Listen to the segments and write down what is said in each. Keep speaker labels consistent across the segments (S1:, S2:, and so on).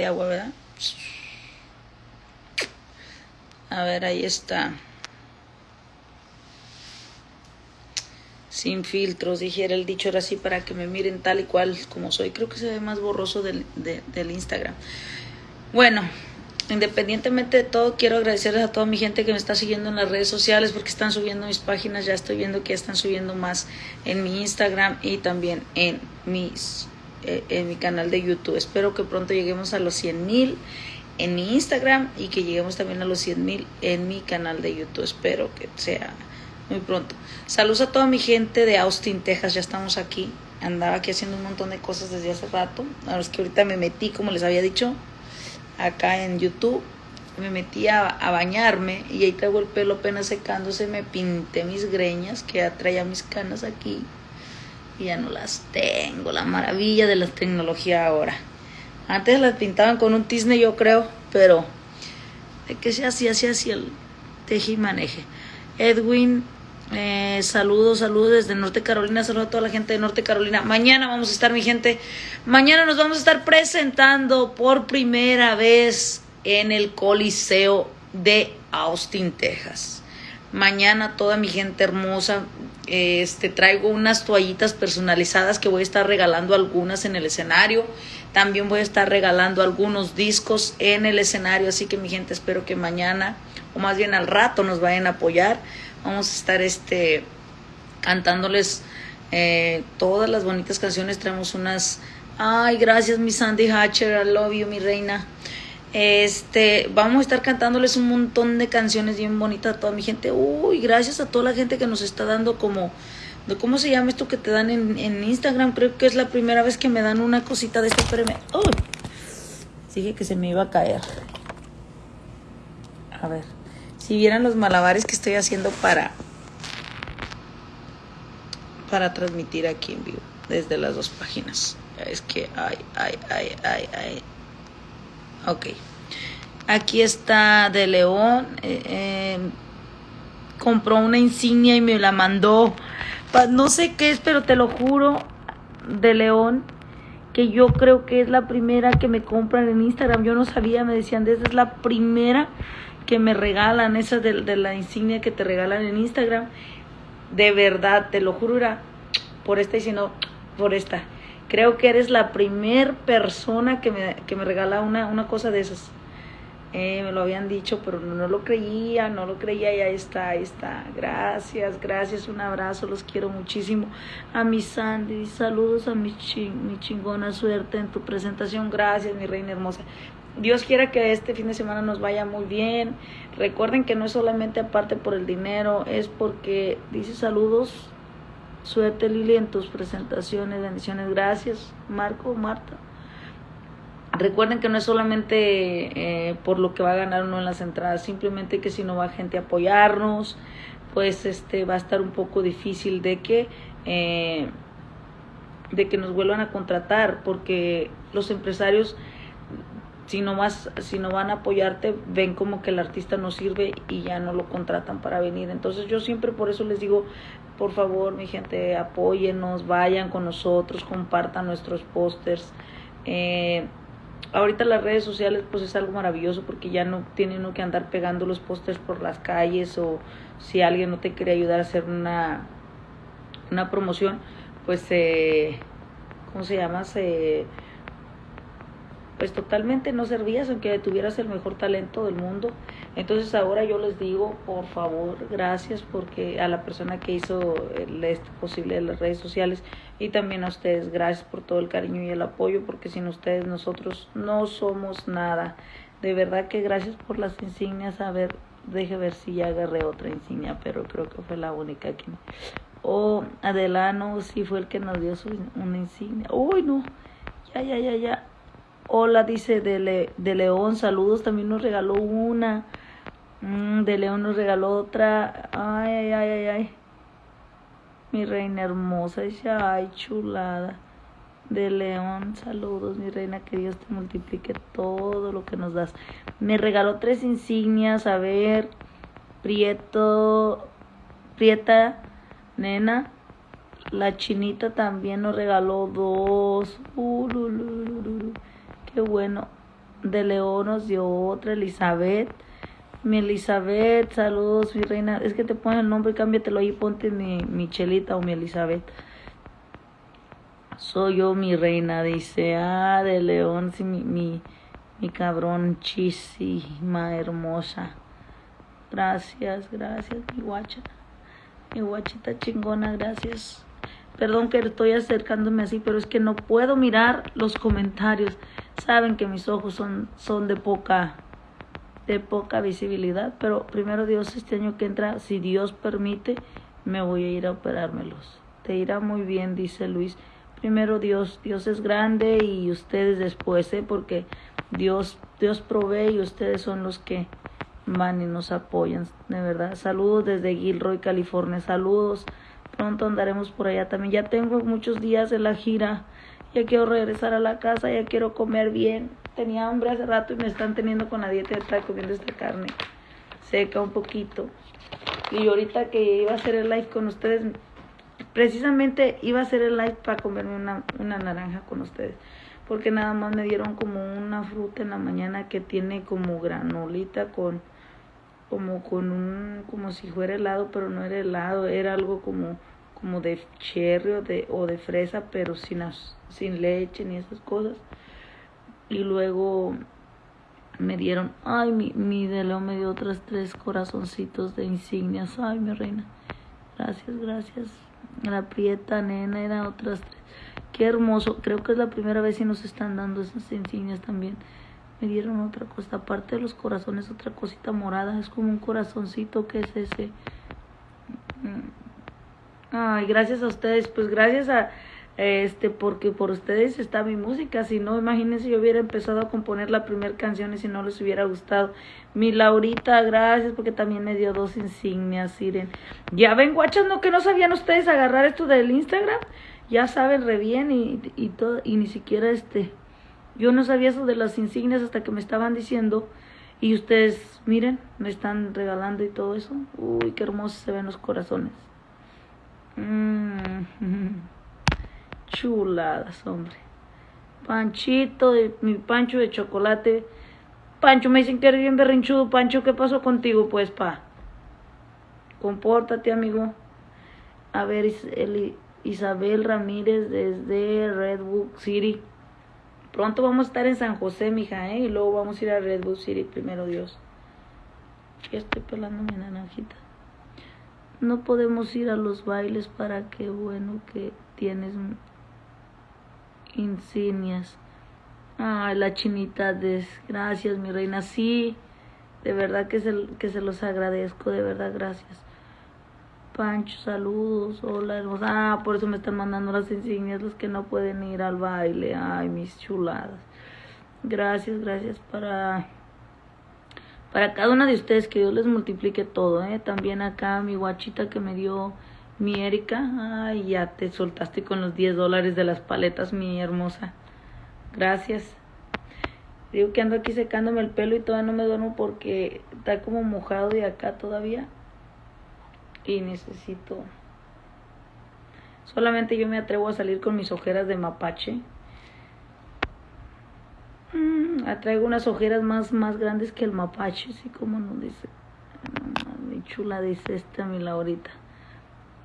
S1: de agua, ¿verdad? A ver, ahí está. Sin filtros, dijera el dicho, era así para que me miren tal y cual como soy. Creo que se ve más borroso del, del Instagram. Bueno, independientemente de todo, quiero agradecerles a toda mi gente que me está siguiendo en las redes sociales porque están subiendo mis páginas. Ya estoy viendo que están subiendo más en mi Instagram y también en mis eh, en mi canal de YouTube. Espero que pronto lleguemos a los 100 mil en mi Instagram y que lleguemos también a los 100 mil en mi canal de YouTube. Espero que sea muy pronto. Saludos a toda mi gente de Austin, Texas. Ya estamos aquí. Andaba aquí haciendo un montón de cosas desde hace rato. Ahora es que ahorita me metí, como les había dicho, acá en YouTube. Me metí a, bañarme y ahí traigo el pelo apenas secándose. Me pinté mis greñas, que ya traía mis canas aquí. Ya no las tengo. La maravilla de la tecnología ahora. Antes las pintaban con un tizne, yo creo, pero de que se hacía, se hacía el teje y maneje. Edwin, eh, saludos, saludos desde Norte Carolina, saludos a toda la gente de Norte Carolina. Mañana vamos a estar, mi gente, mañana nos vamos a estar presentando por primera vez en el Coliseo de Austin, Texas. Mañana toda mi gente hermosa, este traigo unas toallitas personalizadas que voy a estar regalando algunas en el escenario. También voy a estar regalando algunos discos en el escenario, así que mi gente espero que mañana o más bien al rato nos vayan a apoyar. Vamos a estar este cantándoles eh, todas las bonitas canciones. Traemos unas Ay, gracias mi Sandy Hatcher, I love you mi reina. Este, vamos a estar cantándoles un montón de canciones bien bonitas a toda mi gente. Uy, gracias a toda la gente que nos está dando como ¿Cómo se llama esto que te dan en, Instagram? Creo que es la primera vez que me dan una cosita de este premio. ¡Uy! Dije que se me iba a caer. A ver. Si vieran los malabares que estoy haciendo para para transmitir aquí en vivo desde las dos páginas. Es que ay, ay, ay, ay, ay. Ok. Aquí está de León. Eh, eh, compró una insignia y me la mandó no sé qué es, pero te lo juro, de León, que yo creo que es la primera que me compran en Instagram. Yo no sabía, me decían, esa es la primera que me regalan, esa de, la insignia que te regalan en Instagram. De verdad, te lo juro, era por esta y si no, por esta. Creo que eres la primer persona que me, que me regala una, una cosa de esas. Eh, me lo habían dicho, pero no, lo creía, no lo creía y ahí está, ahí está. Gracias, gracias, un abrazo, los quiero muchísimo. A mi Sandy, saludos a mi, mi chingona suerte en tu presentación. Gracias, mi reina hermosa. Dios quiera que este fin de semana nos vaya muy bien. Recuerden que no es solamente aparte por el dinero, es porque dice saludos, suerte Lili en tus presentaciones, bendiciones. Gracias, Marco, Marta. Recuerden que no es solamente eh, por lo que va a ganar uno en las entradas, simplemente que si no va gente a apoyarnos, pues este va a estar un poco difícil de que eh, de que nos vuelvan a contratar, porque los empresarios si no más, si no van a apoyarte, ven como que el artista no sirve y ya no lo contratan para venir. Entonces yo siempre por eso les digo, por favor, mi gente, apóyenos, vayan con nosotros, compartan nuestros pósters. Eh, ahorita las redes sociales pues es algo maravilloso porque ya no tiene uno que andar pegando los pósters por las calles o si alguien no te quiere ayudar a hacer una, una promoción, pues eh, ¿cómo se llama? Se pues totalmente no servías aunque tuvieras el mejor talento del mundo. Entonces ahora yo les digo, por favor, gracias porque a la persona que hizo el, esto posible de las redes sociales y también a ustedes, gracias por todo el cariño y el apoyo porque sin ustedes nosotros no somos nada. De verdad que gracias por las insignias. A ver, deje ver si ya agarré otra insignia, pero creo que fue la única que... Oh, Adelano sí fue el que nos dio su, una insignia. Uy, no. Ya, ya, ya, ya. Hola, dice de, León, saludos, también nos regaló una. Mm, de León nos regaló otra. Ay, ay, ay, ay, ay. Mi reina hermosa, dice, ay, chulada. De León, saludos, mi reina, que Dios te multiplique todo lo que nos das. Me regaló tres insignias, a ver, Prieto, Prieta, nena. La chinita también nos regaló dos. Uh, Qué bueno. de León nos dio otra, Elizabeth. Mi Elizabeth, saludos, mi reina. Es que te ponen el nombre, cámbiatelo ahí, ponte mi, mi Chelita o mi Elizabeth. Soy yo mi reina, dice. Ah, de León, sí, mi, mi, mi cabrón chisima hermosa. Gracias, gracias, mi guacha. Mi guachita chingona, gracias. Perdón que estoy acercándome así, pero es que no puedo mirar los comentarios. Saben que mis ojos son, son de poca de poca visibilidad, pero primero Dios este año que entra, si Dios permite, me voy a ir a operármelos. Te irá muy bien, dice Luis. Primero Dios, Dios es grande y ustedes después, ¿eh? porque Dios, Dios provee y ustedes son los que van y nos apoyan, de verdad. Saludos desde Gilroy, California. Saludos. Pronto andaremos por allá también. Ya tengo muchos días de la gira. Ya quiero regresar a la casa, ya quiero comer bien tenía hambre hace rato y me están teniendo con la dieta de estar comiendo esta carne seca un poquito. Y ahorita que iba a hacer el live con ustedes, precisamente iba a hacer el live para comerme una, una naranja con ustedes. Porque nada más me dieron como una fruta en la mañana que tiene como granolita con como con un como si fuera helado, pero no era helado, era algo como como de cherry o de, o de fresa, pero sin, sin leche ni esas cosas. Y luego me dieron, ay, mi, mi de me dio otras tres corazoncitos de insignias, ay, mi reina, gracias, gracias, la prieta nena era otras tres, qué hermoso, creo que es la primera vez que nos están dando esas insignias también, me dieron otra cosa, aparte de los corazones, otra cosita morada, es como un corazoncito, que es ese? Mm. Ay, gracias a ustedes, pues gracias a este porque por ustedes está mi música, si no, imagínense yo hubiera empezado a componer la primera canción y si no les hubiera gustado. Mi Laurita, gracias porque también me dio dos insignias, Siren. Ya ven, guachas, que no sabían ustedes agarrar esto del Instagram, ya saben re bien y, y todo, y ni siquiera este, yo no sabía eso de las insignias hasta que me estaban diciendo y ustedes, miren, me están regalando y todo eso. Uy, qué hermosos se ven los corazones. Mm. Chuladas, hombre. Panchito, de, mi Pancho de chocolate. Pancho, me dicen que eres bien berrinchudo. Pancho, ¿qué pasó contigo, pues, pa? Compórtate, amigo. A ver, Isabel Ramírez desde Redwood City. Pronto vamos a estar en San José, mija, ¿eh? Y luego vamos a ir a Redwood City, primero Dios. Ya estoy pelando mi naranjita. No podemos ir a los bailes para que, bueno, que tienes insignias. Ay, la chinita, gracias, mi reina. Sí, de verdad que se, que se los agradezco, de verdad, gracias. Pancho, saludos, hola, hermosa. Ah, por eso me están mandando las insignias los que no pueden ir al baile. Ay, mis chuladas. Gracias, gracias para para cada una de ustedes que Dios les multiplique todo, ¿eh? También acá mi guachita que me dio mi Erika, ay, ya te soltaste con los 10 dólares de las paletas, mi hermosa. Gracias. Digo que ando aquí secándome el pelo y todavía no me duermo porque está como mojado de acá todavía. Y necesito... Solamente yo me atrevo a salir con mis ojeras de mapache. Mm, atraigo unas ojeras más, más grandes que el mapache, así como nos dice. mi chula dice esta mi Laurita.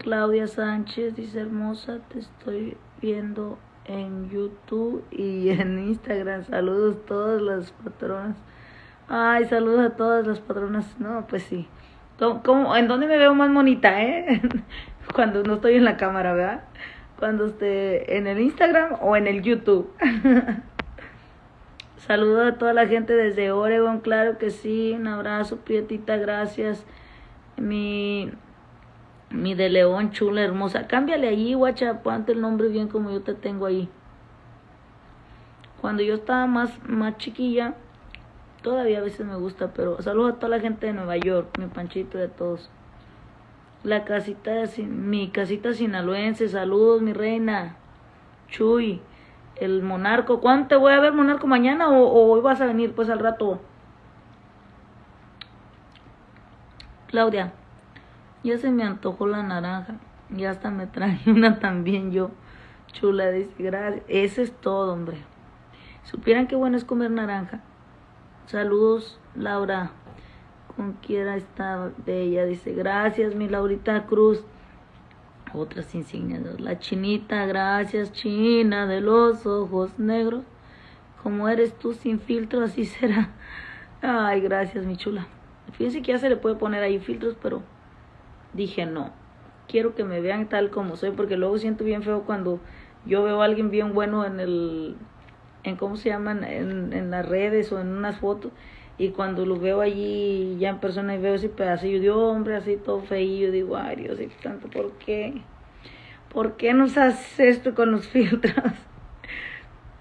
S1: Claudia Sánchez dice hermosa, te estoy viendo en YouTube y en Instagram. Saludos a todas las patronas. Ay, saludos a todas las patronas. No, pues sí. ¿Cómo, en dónde me veo más bonita, eh? Cuando no estoy en la cámara, ¿verdad? Cuando esté en el Instagram o en el YouTube. Saludos a toda la gente desde Oregon, claro que sí. Un abrazo, Prietita, gracias. Mi mi de león chula, hermosa. Cámbiale allí, guacha, ponte el nombre bien como yo te tengo ahí. Cuando yo estaba más, más chiquilla, todavía a veces me gusta, pero saludo a toda la gente de Nueva York, mi panchito de todos. La casita de mi casita sinaloense, saludos mi reina. Chuy, el monarco. ¿Cuándo te voy a ver, monarco? ¿Mañana o, o hoy vas a venir pues al rato? Claudia. Ya se me antojó la naranja. Y hasta me traje una también yo. Chula, dice, gracias. Ese es todo, hombre. Supieran qué bueno es comer naranja. Saludos, Laura. Con quiera está bella. Dice, gracias, mi Laurita Cruz. Otras insignias. La chinita, gracias, china de los ojos negros. Como eres tú sin filtro, así será. Ay, gracias, mi chula. Fíjense que ya se le puede poner ahí filtros, pero dije no. Quiero que me vean tal como soy, porque luego siento bien feo cuando yo veo a alguien bien bueno en el, en cómo se llaman, en, en las redes o en unas fotos, y cuando lo veo allí ya en persona y veo ese pedacillo de hombre así todo feillo, digo, ay Dios, y tanto, ¿por qué? ¿Por qué nos haces esto con los filtros?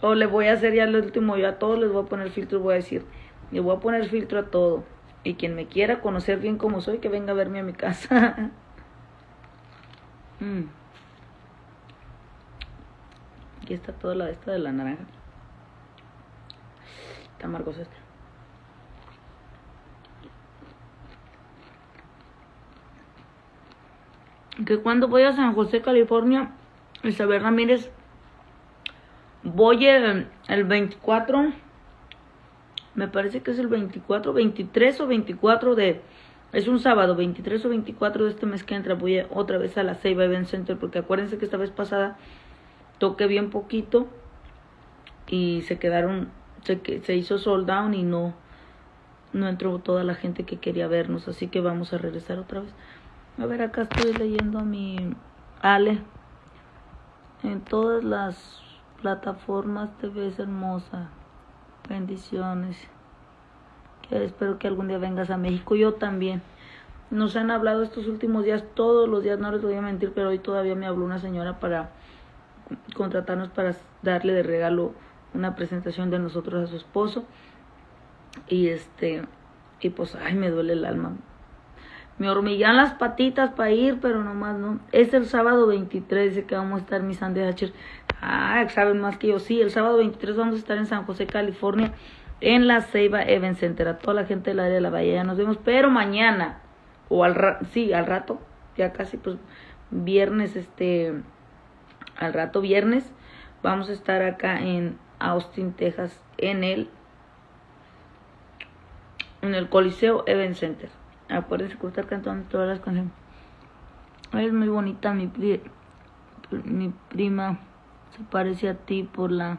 S1: o le voy a hacer ya lo último, yo a todos les voy a poner filtro, voy a decir, le voy a poner filtro a todo. Y quien me quiera conocer bien como soy, que venga a verme a mi casa. mm. Aquí está toda la esta de la naranja. Está amargosa esta. Que cuando voy a San José, California, Isabel Ramírez, voy el, el 24, me parece que es el 24, 23 o 24 de, es un sábado, 23 o 24 de este mes que entra, voy otra vez a la Ceiba Event Center, porque acuérdense que esta vez pasada toqué bien poquito y se quedaron, se, se hizo sold down y no, no entró toda la gente que quería vernos, así que vamos a regresar otra vez. A ver, acá estoy leyendo a mi Ale. En todas las plataformas te ves hermosa. Bendiciones. Espero que algún día vengas a México. Yo también. Nos han hablado estos últimos días, todos los días, no les voy a mentir, pero hoy todavía me habló una señora para contratarnos para darle de regalo una presentación de nosotros a su esposo. Y este, y pues, ay, me duele el alma. Me hormiguean las patitas para ir, pero nomás no. Es el sábado 23, dice que vamos a estar mi Sandy Hatcher. Ah, saben más que yo. Sí, el sábado 23 vamos a estar en San José, California, en la Ceiba Event Center. A toda la gente del área de la Bahía nos vemos. Pero mañana, o al rato, sí, al rato, ya casi pues viernes, este, al rato viernes, vamos a estar acá en Austin, Texas, en el, en el Coliseo Event Center. Acuérdense que estar cantando todas las canciones. Es muy bonita mi, mi prima. Se parece a ti por la...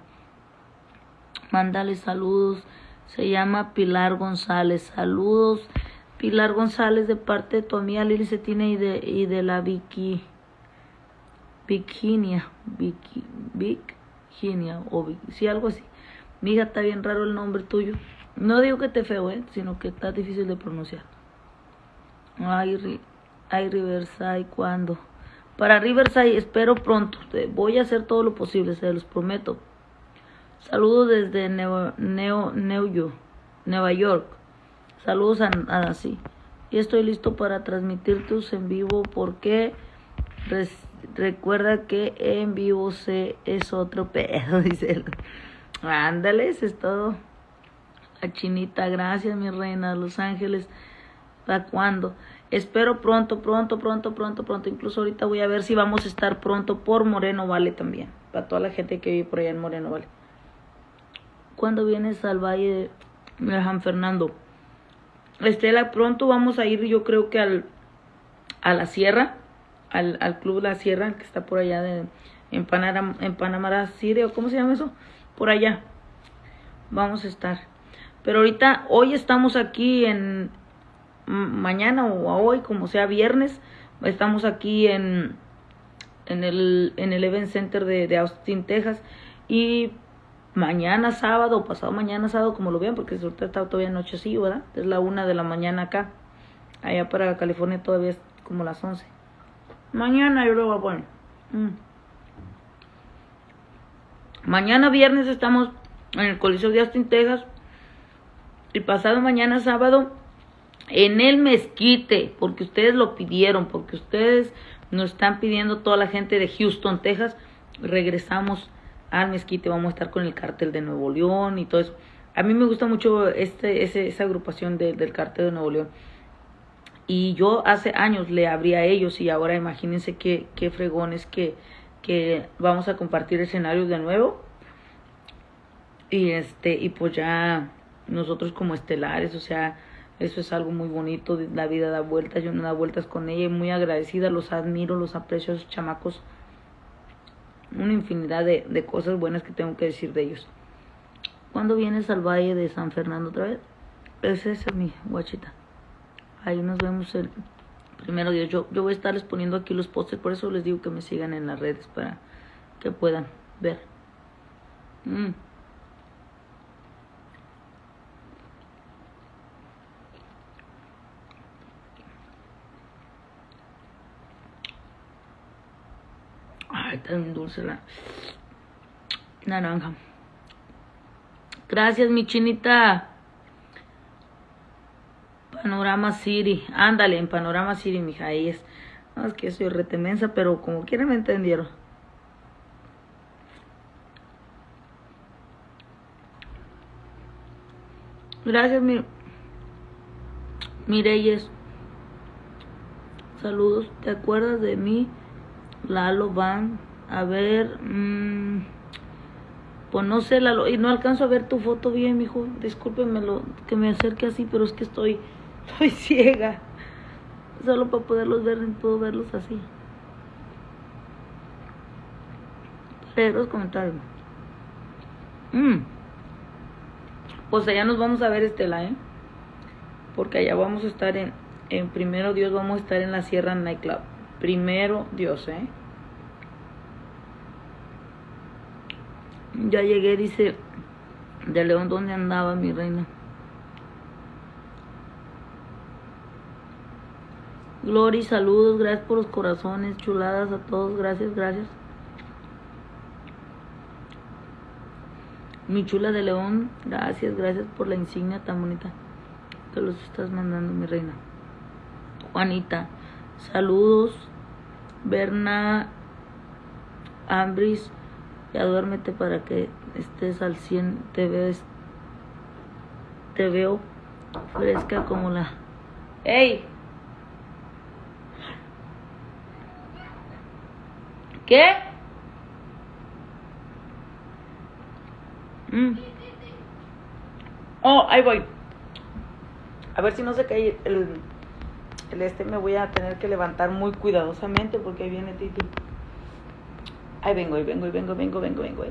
S1: Mándale saludos. Se llama Pilar González. Saludos. Pilar González de parte de tu amiga Lili Cetina y de, y de la Vicky. Virginia. Vicky. Virginia. O Vicky, sí, algo así. Mija, está bien raro el nombre tuyo. No digo que te feo, ¿eh? sino que está difícil de pronunciar. Ay, ay Riverside, ¿cuándo? Para Riverside espero pronto. Voy a hacer todo lo posible, se los prometo. Saludos desde Neo, Neo, Neo, Nueva York. Saludos a, a. Y estoy listo para transmitir tus en vivo porque recuerda que en vivo se es otro pedo, dice Ándale, eso es todo. La chinita, gracias mi reina, Los Ángeles. ¿Para cuándo? Espero pronto, pronto, pronto, pronto, pronto. Incluso ahorita voy a ver si vamos a estar pronto por Moreno Vale también. Para toda la gente que vive por allá en Moreno Vale. ¿Cuándo vienes al Valle de San Fernando? Estela, pronto vamos a ir yo creo que al, a la Sierra, al, al Club La Sierra, que está por allá de, en, Panamá, en Panamá City, cómo se llama eso, por allá. Vamos a estar. Pero ahorita, hoy estamos aquí en, mañana o hoy, como sea viernes, estamos aquí en, en, el, en el Event Center de, de Austin, Texas. Y mañana sábado, pasado mañana sábado, como lo vean, porque ahorita está todavía noche así, ¿verdad? Es la una de la mañana acá. Allá para California todavía es como las once. Mañana yo lo voy a poner. Mañana viernes estamos en el Coliseo de Austin, Texas. Y pasado mañana sábado en el mezquite, porque ustedes lo pidieron, porque ustedes nos están pidiendo toda la gente de Houston, Texas, regresamos al mezquite, vamos a estar con el cartel de Nuevo León y todo eso. A mí me gusta mucho este, ese, esa agrupación del cartel de Nuevo León. Y yo hace años le abrí a ellos y ahora imagínense qué, qué fregones que, que vamos a compartir escenarios de nuevo. Y este, y pues ya nosotros como estelares, o sea, eso es algo muy bonito, la vida da vueltas, yo me da vueltas con ella muy agradecida, los admiro, los aprecio esos chamacos, una infinidad de, de cosas buenas que tengo que decir de ellos. ¿Cuándo vienes al Valle de San Fernando otra vez? Es esa mi guachita. Ahí nos vemos el primero día. Yo, yo voy a estarles poniendo aquí los postes, por eso les digo que me sigan en las redes para que puedan ver. Mm. Ay, tan dulce la naranja. Gracias, mi chinita. Panorama City. Ándale, en Panorama City, mija. Ahí es. No, es que soy retemensa, pero como quiera me entendieron. Gracias, mi, Mireyes. Saludos. ¿Te acuerdas de mí? Lalo Van. A ver. Mmm, pues no sé, Lalo. Y no alcanzo a ver tu foto bien, mijo. Discúlpeme lo, que me acerque así, pero es que estoy, estoy ciega. Solo para poderlos ver, puedo verlos así. Pero los comentarios. Mm. Pues allá nos vamos a ver, Estela, ¿eh? Porque allá vamos a estar en, en Primero Dios, vamos a estar en la Sierra Nightclub. Primero Dios, ¿eh? Ya llegué, dice, de León, ¿dónde andaba mi reina? Glory, saludos, gracias por los corazones, chuladas a todos, gracias, gracias. Mi chula de León, gracias, gracias por la insignia tan bonita que los estás mandando, mi reina. Juanita, saludos. Berna Ambris, ya duérmete para que estés al 100. Te veo, te veo fresca como la. ¡Ey! ¿Qué? Mm. Oh, ahí voy. A ver si no se cae el, el este. Me voy a tener que levantar muy cuidadosamente porque ahí viene Titi. Ahí vengo, ahí vengo, ahí vengo, vengo, vengo, vengo.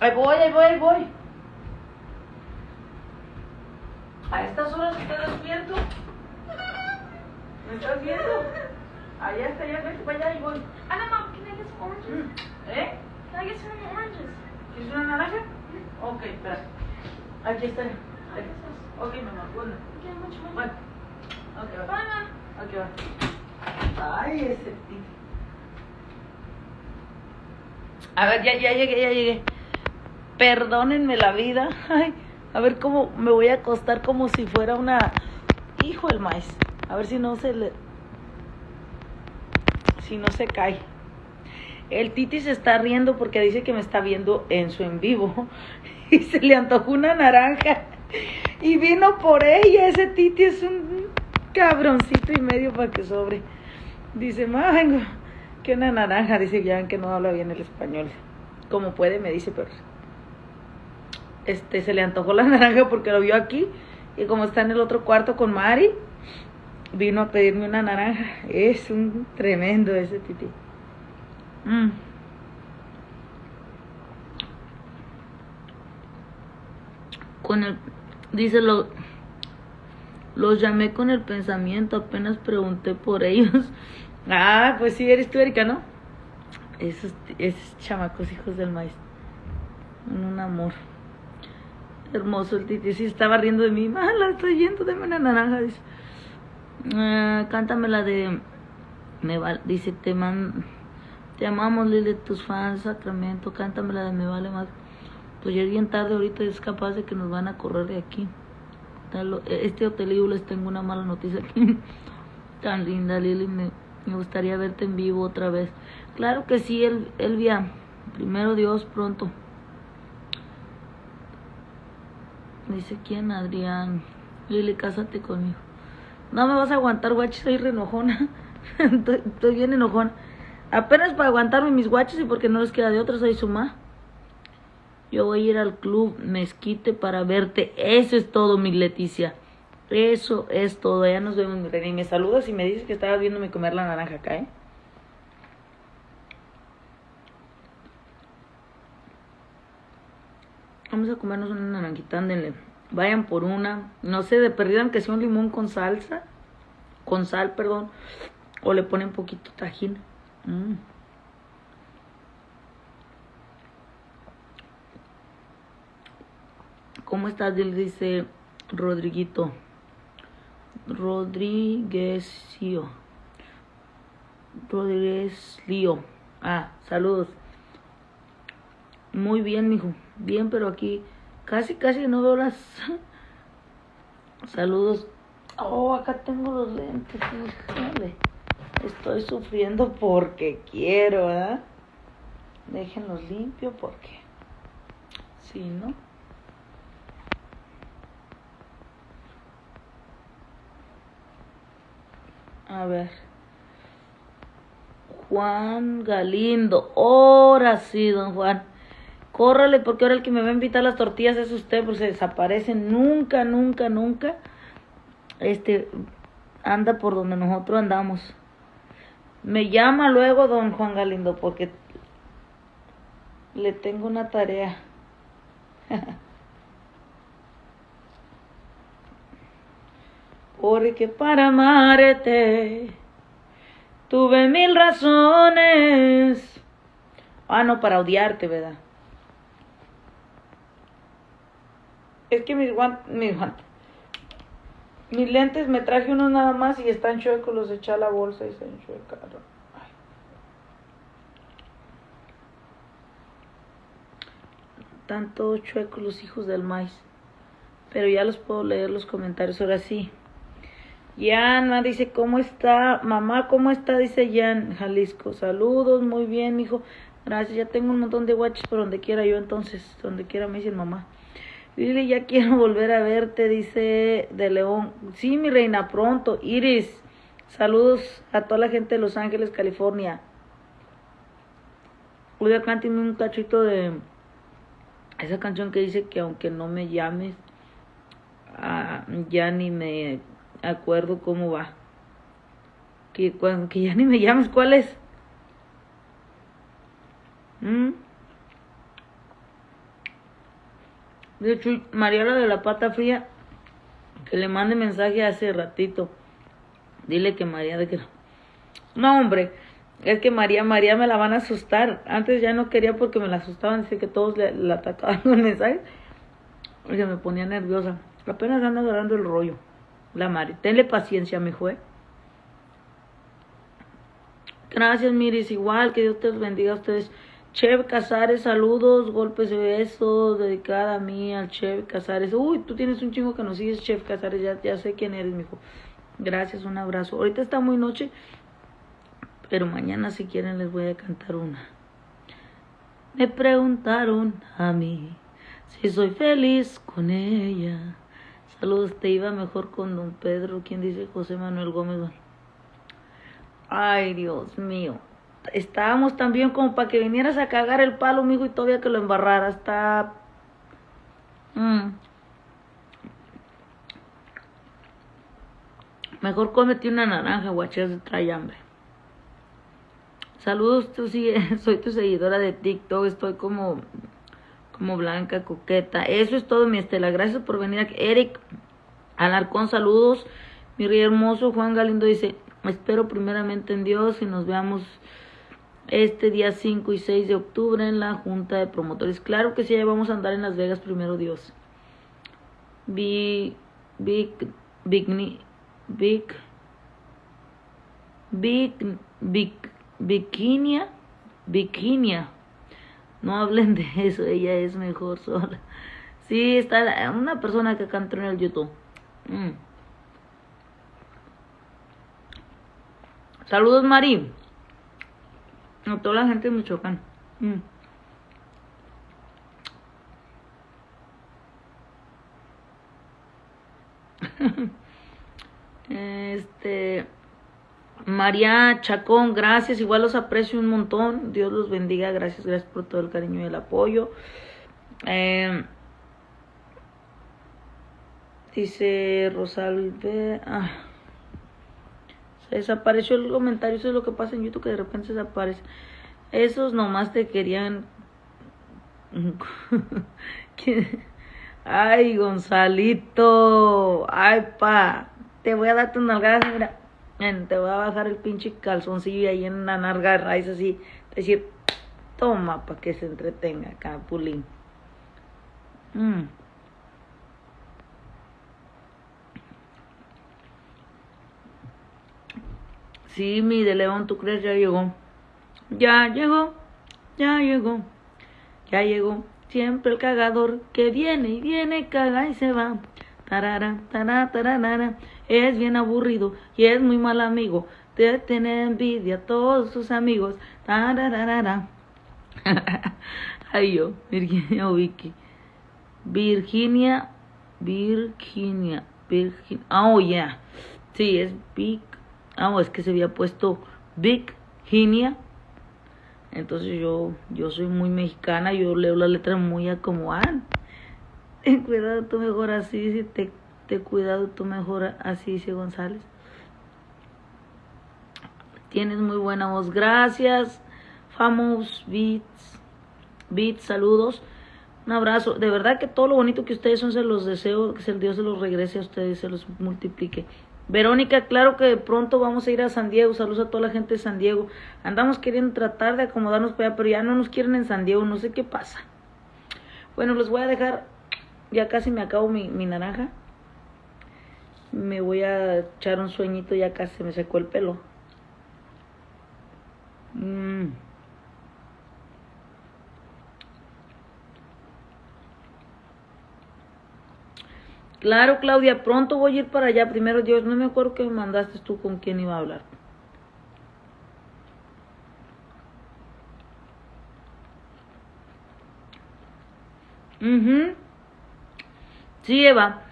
S1: Ahí voy, ahí voy, ahí voy. A estas horas estás despierto. ¿Me estás viendo? Allá está, ya vete para allá, ahí voy.
S2: Anna, Mom, can I get some oranges?
S1: ¿Eh?
S2: Can I get some oranges?
S1: ¿Quieres una naranja? Ok, espera. Aquí está. Ok, mamá, bueno. Bueno. Ay, ese. A ver, ya, ya llegué, ya llegué. Perdónenme la vida. Ay, a ver cómo me voy a acostar como si fuera una... Hijo el maíz. A ver si no se le... Si no se cae. El Titi se está riendo porque dice que me está viendo en su en vivo. Y se le antojó una naranja. Y vino por ella. Ese Titi es un cabroncito y medio para que sobre. Dice, mango, que una naranja. Dice, ya que no habla bien el español. Como puede, me dice, pero este se le antojó la naranja porque lo vio aquí. Y como está en el otro cuarto con Mari, vino a pedirme una naranja. Es un tremendo ese titi. Mm. Con el, dice lo, los llamé con el pensamiento, apenas pregunté por ellos. Ah, pues sí, eres tú, Erika, ¿no? Esos, esos chamacos hijos del maíz. Un amor. Hermoso el titi. Sí, estaba riendo de mí. Ah, la estoy yendo, deme una naranja. Dice. Ah, cántame la de. Me dice, te man, te amamos, Lili, tus fans, Sacramento. Cántame la de Me vale más. Pues ya es bien tarde, ahorita es capaz de que nos van a correr de aquí. Este hotelillo les tengo una mala noticia aquí. Tan linda, Lili. Me, gustaría verte en vivo otra vez. Claro que sí, el, Elvia. Primero Dios, pronto. Dice quién, Adrián. Lili, cásate conmigo. No me vas a aguantar, guachi, soy re enojona. estoy, bien enojona. Apenas para aguantarme mis guachos y porque no les queda de otra, soy su ma. Yo voy a ir al club Mezquite para verte. Eso es todo, mi Leticia. Eso es todo. Ya nos vemos, mi. Y me saludas y me dices que estabas viéndome comer la naranja acá, ¿eh? Vamos a comernos una naranjita, ándenle. Vayan por una. No sé, de perdida que sea un limón con salsa. Con sal, perdón. O le ponen poquito tajín. Mm. ¿Cómo estás? Dice Rodriguito. Rodríguez Lío. Rodríguez Lío. Ah, saludos. Muy bien, mijo. Bien, pero aquí casi, casi no veo las. Saludos. Oh, acá tengo los lentes. híjole. Estoy sufriendo porque quiero, ¿verdad? Déjenlos limpios porque. Si no. A ver. Juan Galindo. Ahora sí, don Juan. Córrale porque ahora el que me va a invitar las tortillas es usted, porque se desaparece. Nunca, nunca, nunca. Este anda por donde nosotros andamos. Me llama luego don Juan Galindo porque le tengo una tarea. Porque para amarte tuve mil razones. Ah, no, para odiarte, ¿verdad? Es que mis guantes, mis guantes, mis lentes me traje unos nada más y están chuecos, los eché la bolsa y se enchuecaron. Están todos chuecos los hijos del maíz. Pero ya los puedo leer los comentarios, ahora sí. Yana dice, ¿cómo está? Mamá, ¿cómo está? Dice Jan, Jalisco. Saludos, muy bien, hijo. Gracias, ya tengo un montón de guaches por donde quiera yo, entonces, donde quiera me dicen mamá. Lili, ya quiero volver a verte, dice de León. Sí, mi reina, pronto. Iris, saludos a toda la gente de Los Ángeles, California. Hoy cántame un cachito de esa canción que dice que aunque no me llames, ah, ya ni me acuerdo cómo va. Que, cuan- que ya ni me llames, ¿cuál es? ¿Mm? De hecho, Mariela de la Pata Fría, que le mande mensaje hace ratito. Dile que María de que no. No, hombre, es que María, María me la van a asustar. Antes ya no quería porque me la asustaban, dice que todos le, la atacaban con mensajes. Porque me ponía nerviosa. Apenas anda agarrando el rollo. La Mari. Tenle paciencia, mi ¿eh? Gracias, Miris. Igual, que Dios te bendiga a ustedes. Chev Casares, saludos, golpes y besos, dedicada a mí, al Chev Casares. Uy, tú tienes un chingo que nos sigues, Chev Casares, ya, ya sé quién eres, mijo. Gracias, un abrazo. Ahorita está muy noche, pero mañana si quieren les voy a cantar una. Me preguntaron a mí si soy feliz con ella. Saludos, te iba mejor con don Pedro. ¿Quién dice José Manuel Gómez? Ay, Dios mío. Estábamos tan bien como para que vinieras a cagar el palo, mijo, y todavía que lo embarrara. Está. Mm. Mejor cómete una naranja, guachas, trae hambre. Saludos, tú sigue, soy tu seguidora de TikTok, estoy como, como blanca, coqueta. Eso es todo, mi Estela. Gracias por venir aquí. Eric Alarcón, saludos. Mi rey hermoso, Juan Galindo dice, espero primeramente en Dios y nos veamos este día 5 y 6 de octubre en la Junta de Promotores. Claro que sí, ya vamos a andar en Las Vegas primero Dios. Big, Big, Big, Big, Big, Big, Bikinia. No hablen de eso, ella es mejor sola. Sí, está una persona que cantó en el YouTube. Mm. Saludos, Mari. A toda la gente de Michoacán. Mm. Este. María Chacón, gracias. Igual los aprecio un montón. Dios los bendiga. Gracias, gracias por todo el cariño y el apoyo. Eh, dice Rosalbe. Ah, se desapareció el comentario. Eso es lo que pasa en YouTube, que de repente se desaparece. Esos nomás te querían. Ay, Gonzalito. Ay, pa. Te voy a dar tus nalgadas, mira. Te voy a bajar el pinche calzoncillo ahí en la nalga raíz así. Decir, toma, para que se entretenga acá, Pulín. Mm. Sí, mi de León, ¿tú crees? Ya llegó. Ya llegó, ya llegó, ya llegó. Siempre el cagador que viene y viene, caga y se va. Tarara, tarara, tarara. Es bien aburrido y es muy mal amigo. Te tiene envidia a todos sus amigos. Tararara. Ay, yo, Virginia o Vicky. Virginia, Virginia, Virginia. Oh, yeah. Sí, es Vic. Ah, es que se había puesto Virginia. Entonces yo, yo soy muy mexicana, yo leo la letra muy a como van. Cuidado tú mejor así, dice, te, te cuidado tú mejor así, dice González. Tienes muy buena voz, gracias. Famous Beats, Beats, saludos. Un abrazo. De verdad que todo lo bonito que ustedes son, se los deseo, que el Dios se los regrese a ustedes, se los multiplique. Verónica, claro que pronto vamos a ir a San Diego. Saludos a toda la gente de San Diego. Andamos queriendo tratar de acomodarnos para allá, pero ya no nos quieren en San Diego. No sé qué pasa. Bueno, les voy a dejar. Ya casi me acabo mi, mi naranja. Me voy a echar un sueñito. Ya casi se me secó el pelo. Mm. Claro, Claudia, pronto voy a ir para allá. Primero Dios, no me acuerdo que me mandaste tú con quién iba a hablar. Mhm. Sí, Eva.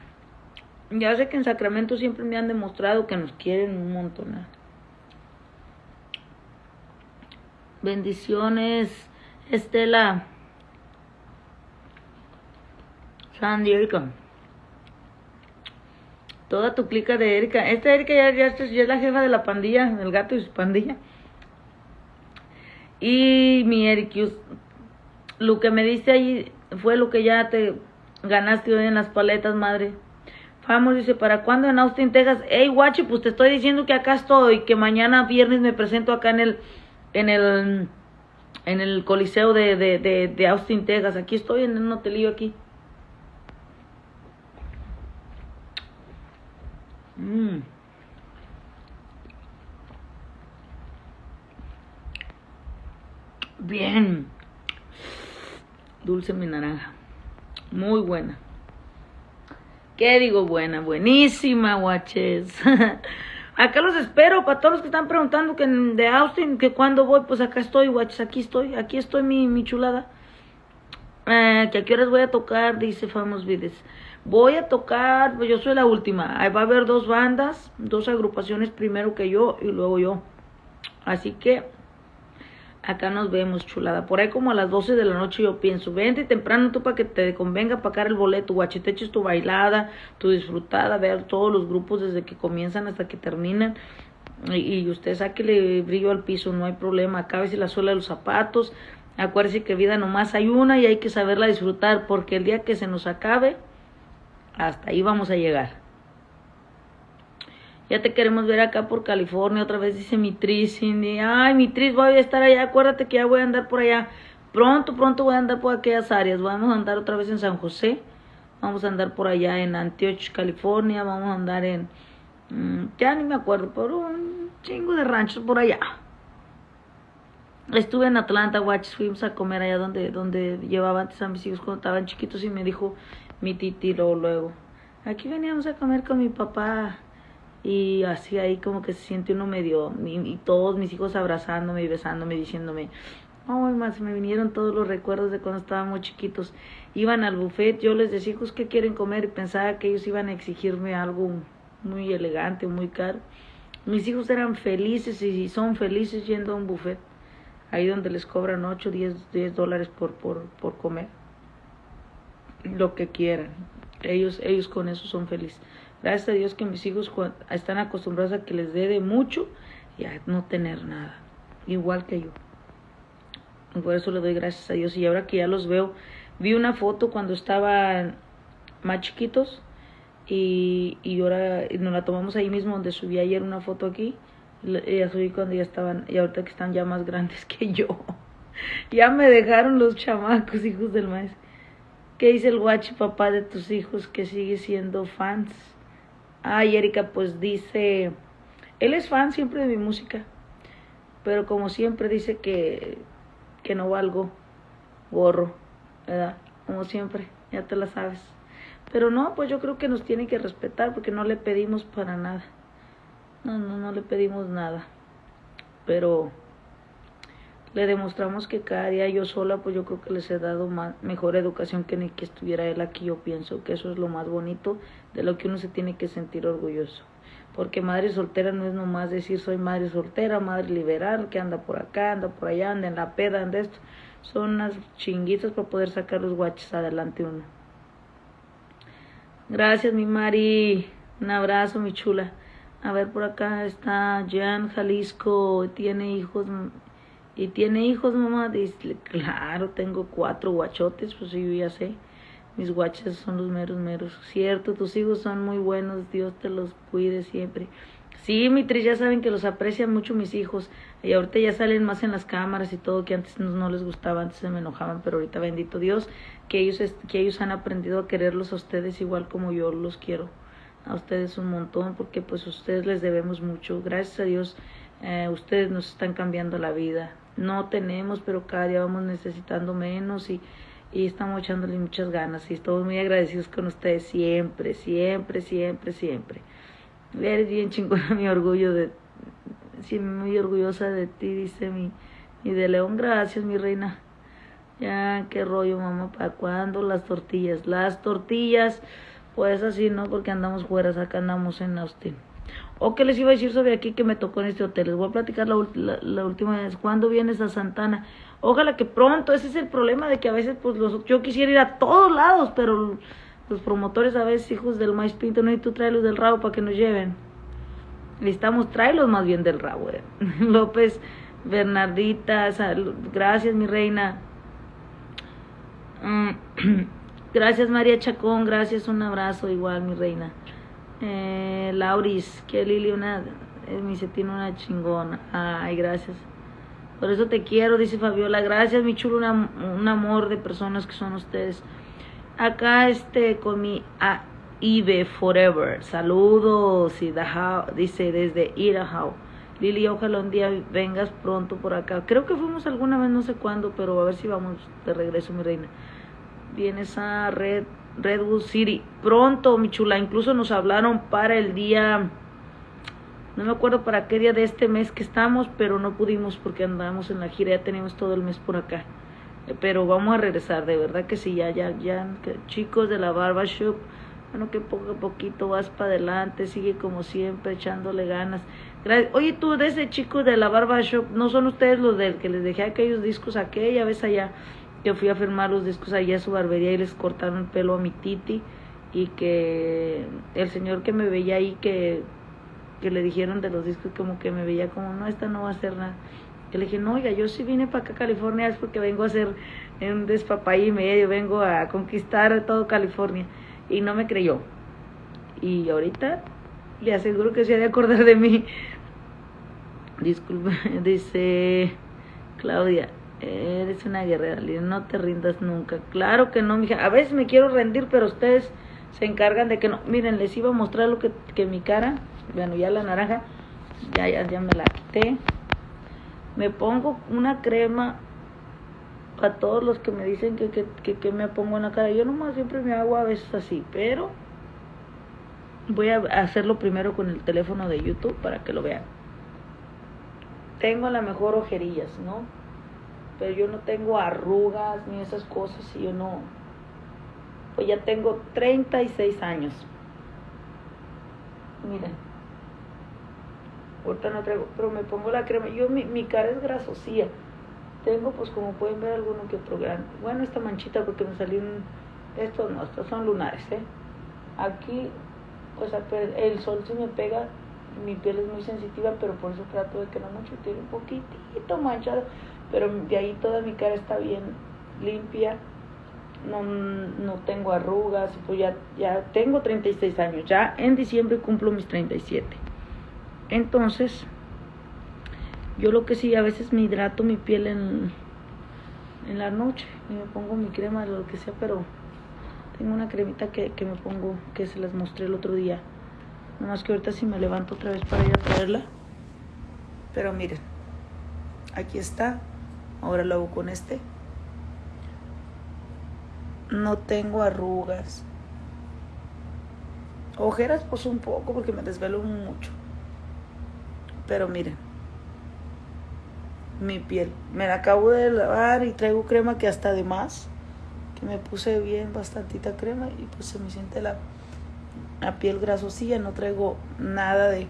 S1: Ya sé que en Sacramento siempre me han demostrado que nos quieren un montón. Bendiciones, Estela. Sandy Erika. Toda tu clica de Erika. Esta Erika ya, es la jefa de la pandilla, del gato y su pandilla. Y mi Ericus, lo que me diste ahí fue lo que ya te ganaste hoy en las paletas, madre. Vamos, dice, ¿para cuándo en Austin, Texas? Hey, guachi, pues te estoy diciendo que acá estoy, que mañana viernes me presento acá en el, en el, en el coliseo de, de, de, de Austin, Texas. Aquí estoy en un hotelillo aquí. Mm. Bien. Dulce mi naranja. Muy buena. ¿Qué digo buena? Buenísima, guaches. acá los espero para todos los que están preguntando que de Austin, que cuándo voy, pues acá estoy, guaches, aquí estoy, aquí estoy mi, mi chulada. Eh, que a qué horas voy a tocar, dice Famous Vides. Voy a tocar, pues yo soy la última. Ahí va a haber dos bandas, dos agrupaciones primero que yo y luego yo. Así que acá nos vemos, chulada. Por ahí como a las 12 de la noche yo pienso, vente temprano tú para que te convenga pagar el boleto, guache, te eches tu bailada, tu disfrutada, ver todos los grupos desde que comienzan hasta que terminan. Y, y usted sáquele brillo al piso, no hay problema. Acábese la suela de los zapatos. Acuérdese que vida nomás hay una y hay que saberla disfrutar porque el día que se nos acabe, hasta ahí vamos a llegar. Ya te queremos ver acá por California, otra vez dice mi Tris, Cindy. Ay, mi Tris, voy a estar allá, acuérdate que ya voy a andar por allá. Pronto, pronto voy a andar por aquellas áreas. Vamos a andar otra vez en San José. Vamos a andar por allá en Antioch, California. Vamos a andar en... Mmm, ya ni me acuerdo, pero un chingo de ranchos por allá. Estuve en Atlanta, watch, fuimos a comer allá donde, donde llevaba antes a mis hijos cuando estaban chiquitos y me dijo mi titi luego, luego, aquí veníamos a comer con mi papá y así ahí como que se siente uno medio, y, todos mis hijos abrazándome y besándome, diciéndome, ay, más me vinieron todos los recuerdos de cuando estábamos chiquitos, iban al buffet, yo les decía, hijos, ¿qué quieren comer? Y pensaba que ellos iban a exigirme algo muy elegante, muy caro. Mis hijos eran felices y son felices yendo a un buffet ahí donde les cobran 8, 10, 10 dólares por, por, por comer. lo que quieran. Ellos, ellos con eso son felices. Gracias a Dios que mis hijos están acostumbrados a que les dé de mucho y a no tener nada. Igual que yo. Por eso le doy gracias a Dios. Y ahora que ya los veo, vi una foto cuando estaban más chiquitos y, y ahora nos la tomamos ahí mismo donde subí ayer una foto aquí. Y la- y la subí cuando ya estaban, y ahorita que están ya más grandes que yo. ya me dejaron los chamacos, hijos del maestro. ¿Qué dice el guachi papá de tus hijos que sigue siendo fans? Ay, Erika, pues dice, él es fan siempre de mi música, pero como siempre dice que, que no valgo gorro, ¿verdad? Como siempre, ya te la sabes. Pero no, pues yo creo que nos tiene que respetar porque no le pedimos para nada. No, no, no le pedimos nada. Pero le demostramos que cada día yo sola, pues yo creo que les he dado más, mejor educación que ni que estuviera él aquí. Yo pienso que eso es lo más bonito de lo que uno se tiene que sentir orgulloso. Porque madre soltera no es nomás decir soy madre soltera, madre liberal, que anda por acá, anda por allá, anda en la peda, anda esto. Son unas chinguitas para poder sacar los guaches adelante uno. Gracias, mi Mari. Un abrazo, mi chula. A ver, por acá está Jan Jalisco. Tiene hijos. ¿Y tiene hijos, mamá? Dice, claro, tengo cuatro guachotes. Pues yo ya sé. Mis guaches son los meros, meros. Cierto, tus hijos son muy buenos. Dios te los cuide siempre. Sí, mi Tris, ya saben que los aprecian mucho mis hijos. Y ahorita ya salen más en las cámaras y todo, que antes no, les gustaba, antes se me enojaban, pero ahorita bendito Dios, que ellos, que ellos han aprendido a quererlos a ustedes igual como yo los quiero. A ustedes un montón, porque pues a ustedes les debemos mucho. Gracias a Dios, eh, ustedes nos están cambiando la vida. No tenemos, pero cada día vamos necesitando menos y, y estamos echándole muchas ganas. Y estamos muy agradecidos con ustedes siempre, siempre, siempre, siempre. Eres bien chingona, mi orgullo de, sí, muy orgullosa de ti, dice mi, mi de León, gracias, mi reina. Ya, qué rollo, mamá, ¿para cuándo las tortillas? Las tortillas, pues así, ¿no? Porque andamos fuera, acá andamos en Austin. O que les iba a decir sobre aquí que me tocó en este hotel. Les voy a platicar la, la, la última vez. ¿Cuándo vienes a Santana? Ojalá que pronto. Ese es el problema de que a veces, pues, los, yo quisiera ir a todos lados, pero los promotores a veces, hijos del maíz pinto, no, y tú tráelos del rabo para que nos lleven. Necesitamos tráelos más bien del rabo. eh. López, Bernardita, gracias, mi reina. Mm, Gracias María Chacón, gracias, un abrazo igual mi reina. Eh, Lauris, que Lili una, eh, mi tiene una chingona. Ay, gracias. Por eso te quiero, dice Fabiola. Gracias, mi chulo, un amor de personas que son ustedes. Acá este con mi a Ibe Forever. Saludos y Dajao, dice desde Idaho. Lili, ojalá un día vengas pronto por acá. Creo que fuimos alguna vez, no sé cuándo, pero a ver si vamos de regreso, mi reina vienes a Red, Redwood City. Pronto, mi chula. Incluso nos hablaron para el día, no me acuerdo para qué día de este mes que estamos, pero no pudimos porque andamos en la gira, ya tenemos todo el mes por acá. Eh, Pero vamos a regresar, de verdad que sí, ya, ya, ya, chicos de la Barba Shop, bueno, que poco a poquito vas para adelante, sigue como siempre, echándole ganas. Gra- Oye, tú, de ese chico de la Barba Shop, ¿no son ustedes los del que les dejé aquellos discos aquella vez allá? Que fui a firmar los discos allá a su barbería y les cortaron el pelo a mi titi y que el señor que me veía ahí que, que le dijeron de los discos como que me veía como no esta no va a hacer nada que le dije no oiga yo sí vine para acá a California es porque vengo a hacer un despapay y medio vengo a conquistar todo California y no me creyó. Y ahorita le aseguro que se ha de acordar de mí. Disculpe dice Claudia Eres una guerrera, no te rindas nunca. Claro que no, mija. A veces me quiero rendir, pero ustedes se encargan de que no. Miren, les iba a mostrar lo que, que mi cara, bueno, ya la naranja, ya, ya, ya me la quité. Me pongo una crema para todos los que me dicen que, que, que, me pongo en la cara. Yo nomás siempre me hago a veces así, pero voy a hacerlo primero con el teléfono de YouTube para que lo vean. Tengo a la mejor ojerillas, ¿no? Pero yo no tengo arrugas ni esas cosas y yo no pues ya tengo 36 años. Miren ahorita no traigo pero me pongo la crema yo mi, mi cara es grasosía tengo pues como pueden ver alguno que otro grande bueno esta manchita porque me salió un estos no, estos son lunares, ¿eh? Aquí, pues ape- el sol se me pega, mi piel es muy sensitiva, pero por eso trato de que no mucho, tiene un poquitito manchado, pero de ahí toda mi cara está bien limpia, no, no tengo arrugas, pues ya, ya tengo 36 años, ya en diciembre cumplo mis 37. Entonces, yo lo que sí, a veces me hidrato mi piel en, en la noche y me pongo mi crema, lo que sea, pero tengo una cremita que, que me pongo, que se las mostré el otro día. Nomás que ahorita si me levanto otra vez para ir a traerla. Pero miren, aquí está. Ahora lo hago con este. No tengo arrugas. Ojeras pues un poco porque me desvelo mucho. Pero miren, mi piel. Me la acabo de lavar y traigo crema que hasta de más. Que me puse bien bastantita crema y pues se me siente la, la piel grasosilla. No traigo nada de...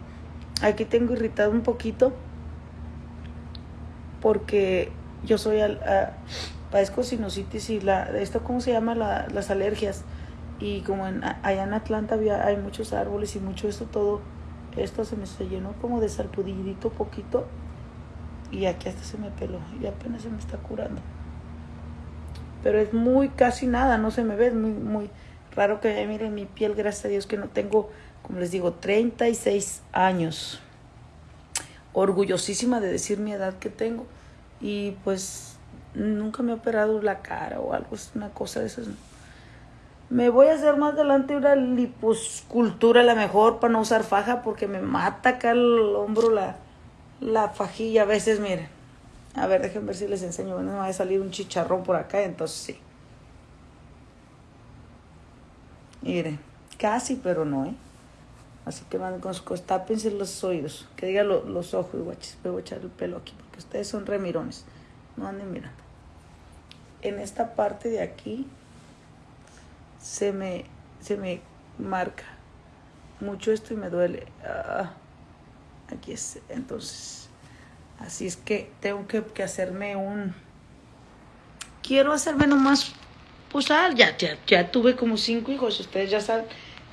S1: Aquí tengo irritado un poquito porque yo soy al, a- padezco sinusitis y la esto cómo se llama La- las alergias. Y como en, allá en Atlanta había, hay muchos árboles y mucho esto todo esto se me se llenó como de sarpudidito poquito y aquí hasta se me peló y apenas se me está curando. Pero es muy casi nada no se me ve es muy muy raro que miren mi piel gracias a Dios que no tengo como les digo 36 años. Orgullosísima de decir mi edad que tengo y pues nunca me he operado la cara o algo, es una cosa de esas. Me voy a hacer más adelante una liposcultura la mejor para no usar faja porque me mata acá el hombro la, la fajilla a veces, miren. A ver, déjenme ver si les enseño. Bueno, me va a salir un chicharrón por acá, entonces sí. Miren, casi, pero no, ¿eh? Así que van con sus los oídos, que diga lo- los ojos, guachis. Me voy a echar el pelo aquí, ustedes son remirones. No anden mirando. En esta parte de aquí se me, se me marca mucho esto y me duele. Ah, aquí es, entonces. Así es que tengo que, hacerme un. Quiero hacerme nomás. Pues ah, ya, ya, ya tuve como cinco hijos. Ustedes ya saben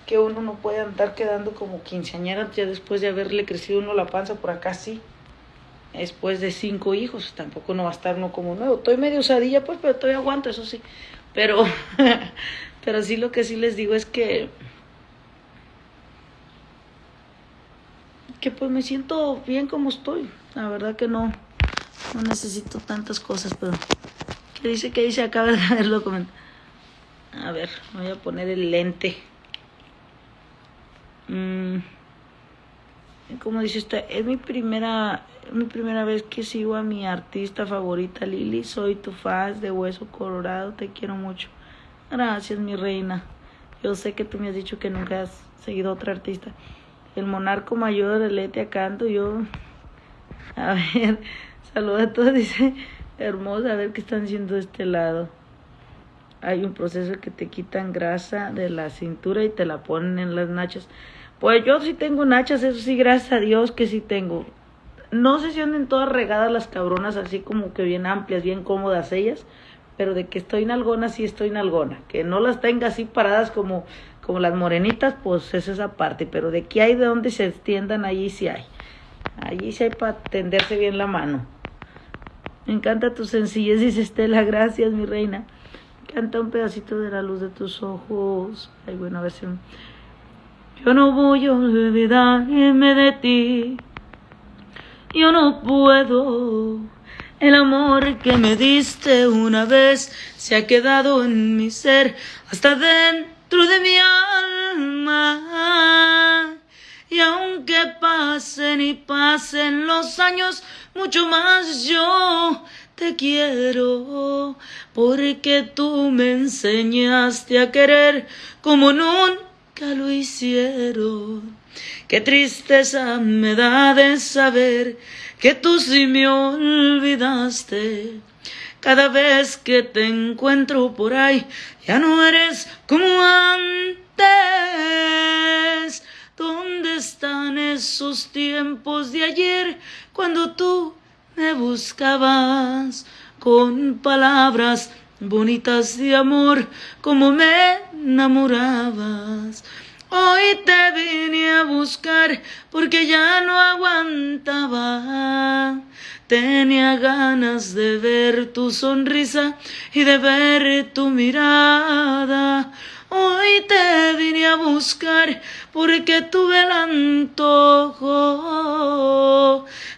S1: que uno no puede andar quedando como quinceañera ya después de haberle crecido uno la panza por acá, sí. Después de cinco hijos, tampoco no va a estar uno como nuevo. Estoy medio usadilla, pues, pero todavía aguanto, eso sí. Pero, pero sí lo que sí les digo es que, que pues me siento bien como estoy. La verdad que no, no necesito tantas cosas, pero ¿qué dice? ¿Qué dice acá? A ver, lo comento. A ver, voy a poner el lente. Mm, como dice esta, es mi primera, mi primera vez que sigo a mi artista favorita Lili. Soy tu fan de Hueso Colorado, te quiero mucho. Gracias, mi reina. Yo sé que tú me has dicho que nunca has seguido a otra artista. El monarco mayor, el Etia Canto, yo. A ver, saluda a todos, dice. Hermosa, a ver qué están haciendo de este lado. Hay un proceso que te quitan grasa de la cintura y te la ponen en las nachas. Pues yo sí tengo nachas, eso sí, gracias a Dios que sí tengo. No sé si anden todas regadas las cabronas, así como que bien amplias, bien cómodas ellas, pero de que estoy nalgona, sí estoy nalgona. Que no las tenga así paradas como, como las morenitas, pues es esa parte, pero de que hay de donde se extiendan, allí sí hay. Allí sí hay para tenderse bien la mano. Me encanta tu sencillez, dice Estela, gracias, mi reina. Canta un pedacito de la luz de tus ojos. Ay, buena versión. Yo no voy a olvidarme de ti. Yo no puedo. El amor que me diste una vez se ha quedado en mi ser hasta dentro de mi alma. Y aunque pasen y pasen los años, mucho más yo te quiero, porque tú me enseñaste a querer como nunca lo hicieron. Qué tristeza me da de saber que tú sí me olvidaste. Cada vez que te encuentro por ahí, ya no eres como antes. ¿Dónde están esos tiempos de ayer cuando tú me buscabas con palabras bonitas de amor, como me enamorabas. Hoy te vine a buscar porque ya no aguantaba. Tenía ganas de ver tu sonrisa y de ver tu mirada. Hoy te vine a buscar porque tuve el antojo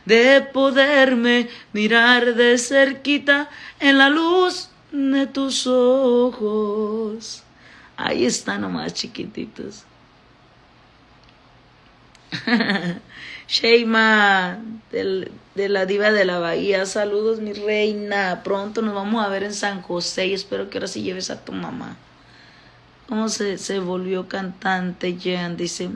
S1: de poderme mirar de cerquita en la luz de tus ojos. Ahí están nomás chiquititos. Sheima del, de la diva de la bahía, saludos mi reina, pronto nos vamos a ver en San José y espero que ahora sí lleves a tu mamá. ¿Cómo se, se volvió cantante Jan? Dice,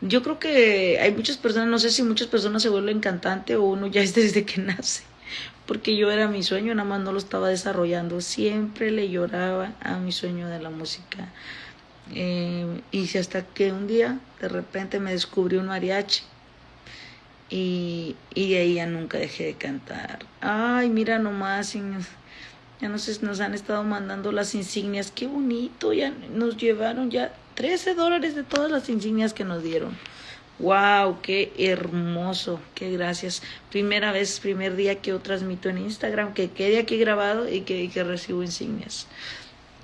S1: yo creo que hay muchas personas, no sé si muchas personas se vuelven cantante o uno ya es desde que nace, porque yo era mi sueño, nada más no lo estaba desarrollando, siempre le lloraba a mi sueño de la música. Eh, y hasta que un día de repente me descubrí un mariachi y, y de ahí ya nunca dejé de cantar. Ay, mira nomás, ya nos, nos han estado mandando las insignias, qué bonito, ya nos llevaron ya 13 dólares de todas las insignias que nos dieron. Wow, qué hermoso, qué gracias. Primera vez, primer día que yo transmito en Instagram, que quede aquí grabado y que, y que recibo insignias.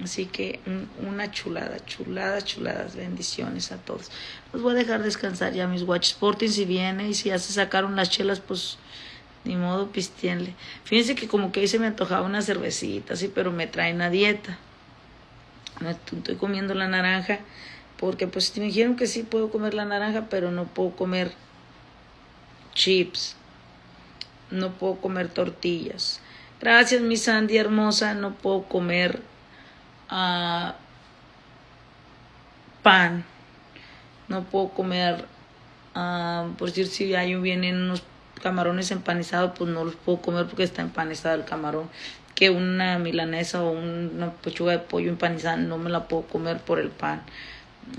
S1: Así que una chulada, chulada, chuladas, bendiciones a todos. Los voy a dejar descansar ya mis Watch Sporting si viene y si ya se sacaron las chelas, pues ni modo pistienle. Fíjense que como que ahí se me antojaba una cervecita, sí, pero me traen a dieta. estoy comiendo la naranja porque pues me dijeron que sí puedo comer la naranja, pero no puedo comer chips. No puedo comer tortillas. Gracias, mi Sandy hermosa, no puedo comer pan. No puedo comer, por decir, si hay vienen unos camarones empanizados, pues no los puedo comer porque está empanizado el camarón. Que una milanesa o una pechuga de pollo empanizada no me la puedo comer por el pan.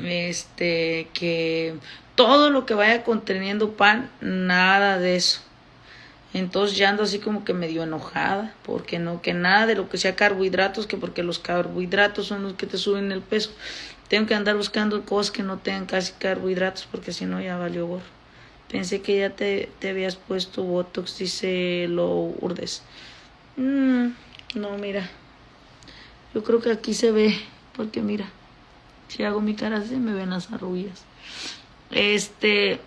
S1: Este, que todo lo que vaya conteniendo pan, nada de eso. Entonces ya ando así como que medio enojada, porque no, que nada de lo que sea carbohidratos, que porque los carbohidratos son los que te suben el peso. Tengo que andar buscando cosas que no tengan casi carbohidratos, porque si no ya valió gorro. Pensé que ya te, te habías puesto Botox, dice lo urdes. Mm, no, mira. Yo creo que aquí se ve, porque mira, si hago mi cara así me ven las arrugas. Este,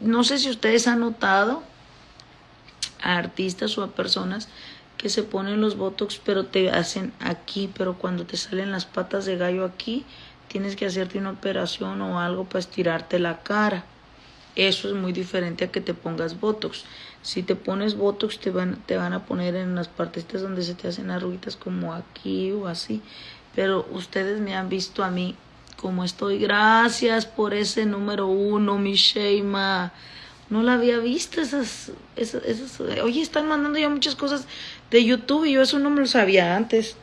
S1: no sé si ustedes han notado a artistas o a personas que se ponen los botox pero te hacen aquí, pero cuando te salen las patas de gallo aquí, tienes que hacerte una operación o algo para estirarte la cara. Eso es muy diferente a que te pongas botox. Si te pones botox te van, te van a poner en las partes donde se te hacen arruguitas como aquí o así. Pero ustedes me han visto a mí como estoy. Gracias por ese número uno, mi Sheima. No la había visto esas, esas, Oye, están mandando ya muchas cosas de YouTube y yo eso no me lo sabía antes.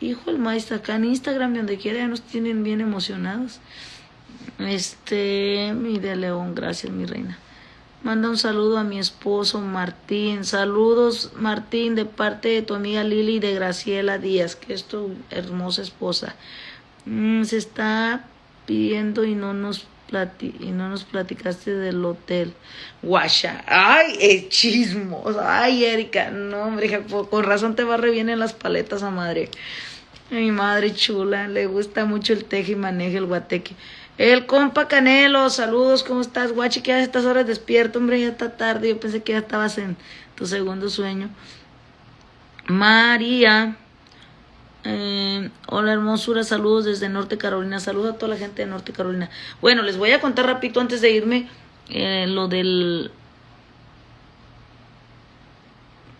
S1: Hijo el maestro, acá en Instagram y donde quiera ya nos tienen bien emocionados. Este, mi de León, gracias mi reina. Manda un saludo a mi esposo Martín. Saludos Martín de parte de tu amiga Lili y de Graciela Díaz, que es tu hermosa esposa. Mm, se está pidiendo y no nos y no nos platicaste del hotel. Guasha, ay, es chismos, ay, Erika, no, hombre, con razón te va re bien en las paletas a madre. mi madre chula, le gusta mucho el teje y maneja el guateque. El compa Canelo, saludos, ¿cómo estás? Guachi, que a estas horas despierto, hombre, ya está tarde, yo pensé que ya estabas en tu segundo sueño. María, eh, hola hermosura, saludos desde Norte Carolina, saludos a toda la gente de Norte Carolina. Bueno, les voy a contar rapidito antes de irme eh, lo del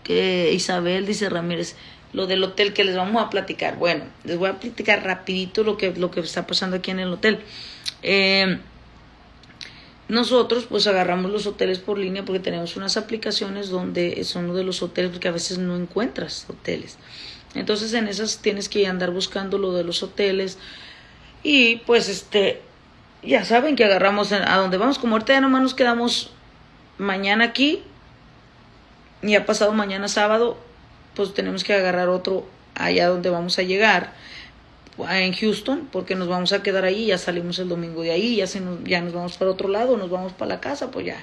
S1: que Isabel dice Ramírez, lo del hotel que les vamos a platicar. Bueno, les voy a platicar rapidito lo que, lo que está pasando aquí en el hotel. Eh, nosotros pues agarramos los hoteles por línea porque tenemos unas aplicaciones donde son de los hoteles porque a veces no encuentras hoteles. Entonces en esas tienes que andar buscando lo de los hoteles. Y pues este, ya saben que agarramos a donde vamos, como ahorita ya nomás nos quedamos mañana aquí y ha pasado mañana sábado, pues tenemos que agarrar otro allá donde vamos a llegar en Houston porque nos vamos a quedar ahí ya salimos el domingo de ahí ya se nos, ya nos vamos para otro lado nos vamos para la casa pues ya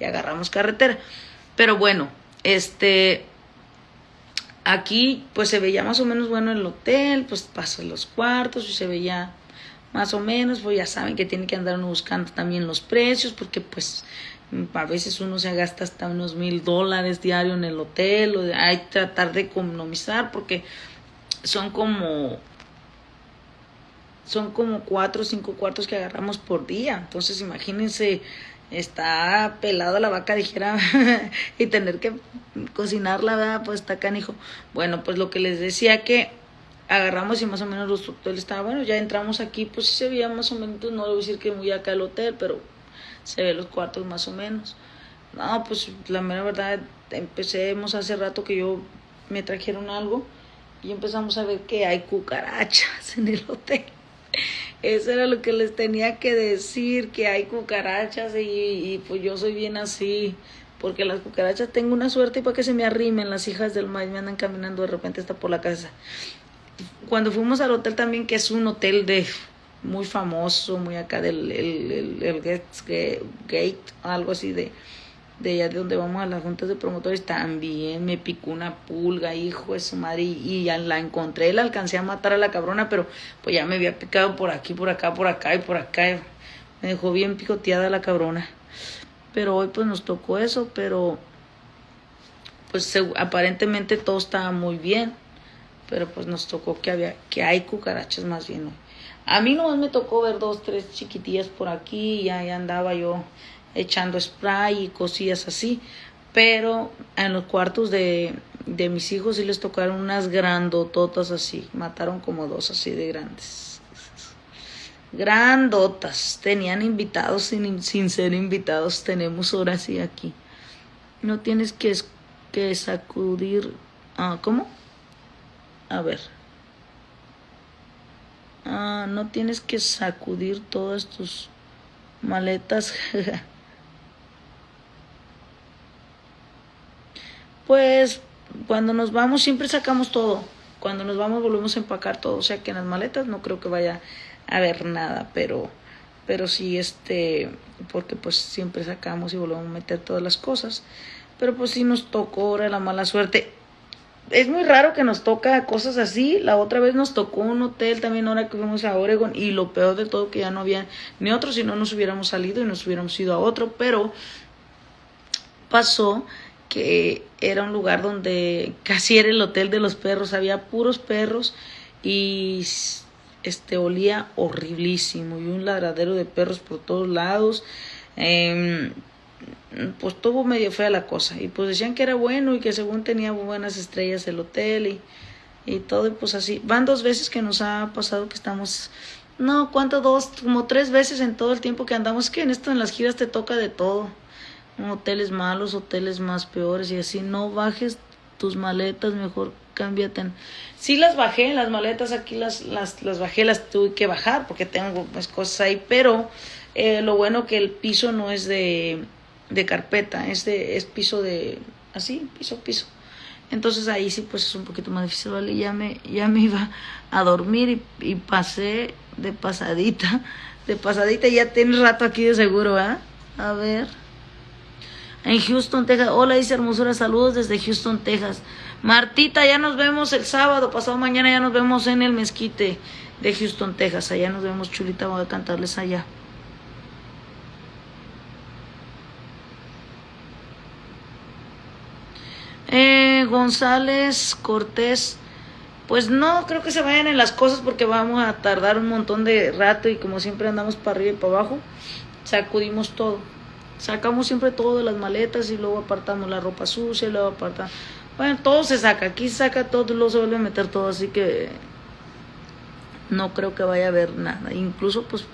S1: ya agarramos carretera. Pero bueno este aquí pues se veía más o menos bueno el hotel pues pasas los cuartos y se veía más o menos pues ya saben que tiene que andar uno buscando también los precios porque pues a veces uno se gasta hasta unos mil dólares diario en el hotel, o hay que tratar de economizar porque son como son como cuatro o cinco cuartos que agarramos por día. Entonces imagínense, está pelada la vaca, dijera, y tener que cocinarla, ¿verdad? Pues está canijo. Bueno, pues lo que les decía que agarramos y más o menos los hoteles estaban, bueno, ya entramos aquí, pues sí se veía más o menos, no a decir que muy acá el hotel, pero se ve los cuartos más o menos. No, pues la mera verdad, empecemos hace rato que yo me trajeron algo y empezamos a ver que hay cucarachas en el hotel. Eso era lo que les tenía que decir, que hay cucarachas y, y pues yo soy bien así, porque las cucarachas tengo una suerte para que se me arrimen las hijas del maíz, me andan caminando de repente hasta por la casa. Cuando fuimos al hotel también, que es un hotel de muy famoso, muy acá del el, el, gate, algo así de, de allá de donde vamos a las juntas de promotores, también me picó una pulga, hijo de su madre, y, ya la encontré, la alcancé a matar a la cabrona, pero pues ya me había picado por aquí, por acá, por acá y por acá, me dejó bien picoteada la cabrona. Pero hoy pues nos tocó eso, pero pues aparentemente todo estaba muy bien, pero pues nos tocó que había, que hay cucarachas más bien hoy. A mí nomás me tocó ver dos, tres chiquitillas por aquí y ahí andaba yo echando spray y cosillas así. Pero en los cuartos de, de mis hijos sí les tocaron unas grandototas así. Mataron como dos así de grandes. Grandotas. Tenían invitados sin, sin ser invitados. Tenemos ahora sí aquí. No tienes que, que sacudir. Ah, ¿Cómo? A ver. Ah, no tienes que sacudir todas tus maletas. pues cuando nos vamos siempre sacamos todo. Cuando nos vamos volvemos a empacar todo. O sea que en las maletas no creo que vaya a haber nada, pero pero sí este porque pues siempre sacamos y volvemos a meter todas las cosas. Pero pues sí nos tocó ahora la mala suerte es muy raro que nos toca cosas así. La otra vez nos tocó un hotel también ahora que fuimos a Oregon y lo peor de todo que ya no había ni otro, si no nos hubiéramos salido y nos hubiéramos ido a otro, pero pasó que era un lugar donde casi era el hotel de los perros, había puros perros y este olía horriblísimo y un ladradero de perros por todos lados. Eh, pues tuvo medio fea la cosa y pues decían que era bueno y que según tenía buenas estrellas el hotel y, y todo y pues así. Van dos veces que nos ha pasado que estamos no cuánto dos como tres veces en todo el tiempo que andamos. Que en esto en las giras te toca de todo hoteles malos hoteles más peores y así no bajes tus maletas mejor cámbiate sí las bajé las maletas aquí las las las bajé las tuve que bajar porque tengo pues cosas ahí pero eh, lo bueno que el piso no es de de carpeta, es, de, es piso de, así, piso, piso. Entonces ahí sí pues es un poquito más difícil, ¿vale? Ya me, ya me iba a dormir y, y pasé de pasadita, de pasadita, ya tiene rato aquí de seguro, ¿ah? A ver. En Houston, Texas. Hola, dice hermosura, saludos desde Houston, Texas. Martita, ya nos vemos el sábado, pasado mañana ya nos vemos en el mezquite de Houston, Texas. Allá nos vemos, chulita, voy a cantarles allá. Eh, González Cortés, pues no creo que se vayan en las cosas porque vamos a tardar un montón de rato y como siempre andamos para arriba y para abajo, sacudimos todo. Sacamos siempre todo de las maletas y luego apartamos la ropa sucia, y luego apartamos... Bueno, todo se saca, aquí se saca todo y luego se vuelve a meter todo, así que no creo que vaya a haber nada. Incluso pues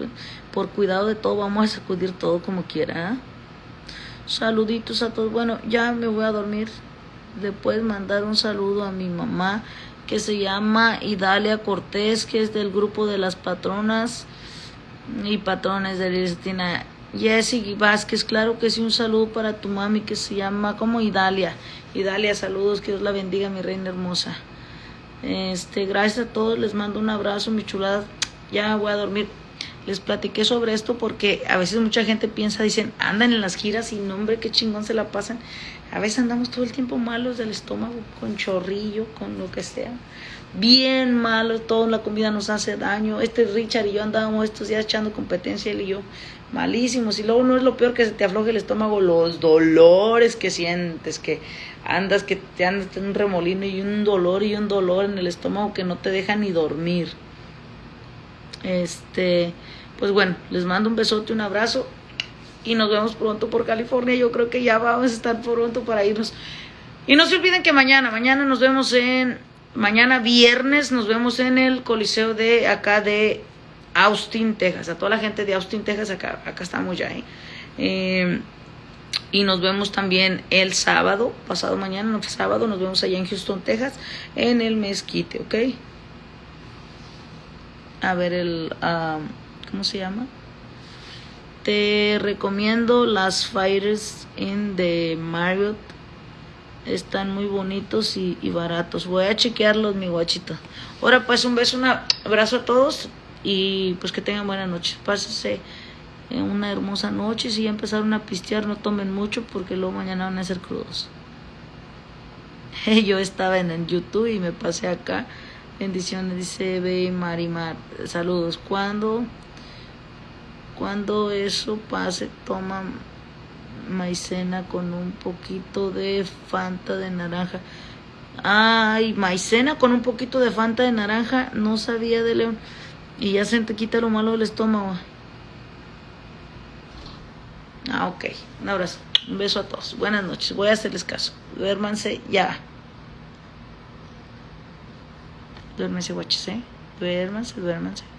S1: por cuidado de todo vamos a sacudir todo como quiera. ¿eh? Saluditos a todos. Bueno, ya me voy a dormir puedes mandar un saludo a mi mamá que se llama Idalia Cortés, que es del grupo de las patronas y patrones de Cristina. Jessy Vázquez, claro que sí, un saludo para tu mami que se llama como Idalia. Idalia, saludos, que Dios la bendiga, mi reina hermosa. Este, gracias a todos, les mando un abrazo, mi chulada. Ya voy a dormir. Les platiqué sobre esto porque a veces mucha gente piensa, dicen, andan en las giras y no, hombre, qué chingón se la pasan. A veces andamos todo el tiempo malos del estómago, con chorrillo, con lo que sea. Bien malos, toda la comida nos hace daño. Este Richard y yo andábamos estos días echando competencia, él y yo, malísimos. Y luego no es lo peor que se te afloje el estómago, los dolores que sientes, que andas, que te andas en un remolino y un dolor y un dolor en el estómago que no te deja ni dormir. Este, pues bueno, les mando un besote, un abrazo y nos vemos pronto por California. Yo creo que ya vamos a estar pronto para irnos. Y no se olviden que mañana, mañana nos vemos en, mañana viernes nos vemos en el Coliseo de acá de Austin, Texas. A toda la gente de Austin, Texas, acá, acá estamos ya. ¿eh? Eh, y nos vemos también el sábado, pasado mañana, no sábado, nos vemos allá en Houston, Texas, en el mezquite, ¿ok? A ver el, um, ¿cómo se llama? Te recomiendo las Fighters in the Marriott. Están muy bonitos y, y baratos. Voy a chequearlos, mi guachito. Ahora pues un beso, un abrazo a todos y pues que tengan buena noche. Pásense una hermosa noche. Si ya empezaron a pistear, no tomen mucho porque luego mañana van a ser crudos. Yo estaba en el YouTube y me pasé acá. Bendiciones, dice Be Marimar. Saludos. Cuando, cuando eso pase, toma maicena con un poquito de Fanta de naranja. Ay, maicena con un poquito de Fanta de naranja. No sabía de León. Y ya se te quita lo malo del estómago. Ah, ok. Un abrazo. Un beso a todos. Buenas noches. Voy a hacerles caso. Duérmanse ya. Duérmense, guaches, ¿eh? Duérmanse, duérmanse.